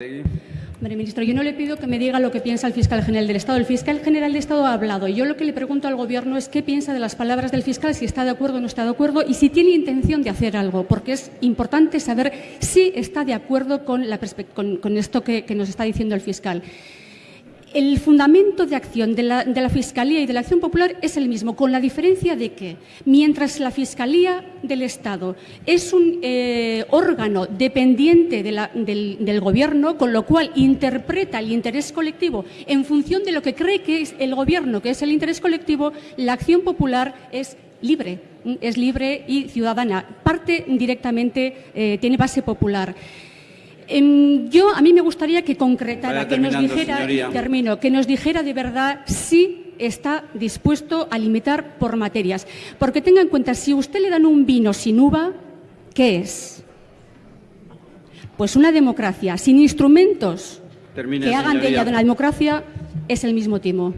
Hombre, ministro, yo no le pido que me diga lo que piensa el fiscal general del Estado. El fiscal general del Estado ha hablado yo lo que le pregunto al Gobierno es qué piensa de las palabras del fiscal, si está de acuerdo o no está de acuerdo y si tiene intención de hacer algo, porque es importante saber si está de acuerdo con, la con, esto que nos está diciendo el fiscal el fundamento de acción de la, Fiscalía y de la Acción Popular es el mismo, con la diferencia de que mientras la Fiscalía del Estado es un eh, órgano dependiente del, Gobierno, con lo cual interpreta el interés colectivo en función de lo que cree que es el Gobierno, que es el interés colectivo, la Acción Popular es libre, es libre y ciudadana, parte directamente, eh, tiene base popular. Em, yo, a mí me gustaría que concretara, que nos dijera, termino, que nos dijera de verdad si está dispuesto a limitar por materias. Porque tenga en cuenta, si usted le dan un vino sin uva, ¿qué es? Pues una democracia sin instrumentos que hagan de ella de una democracia es el mismo timo.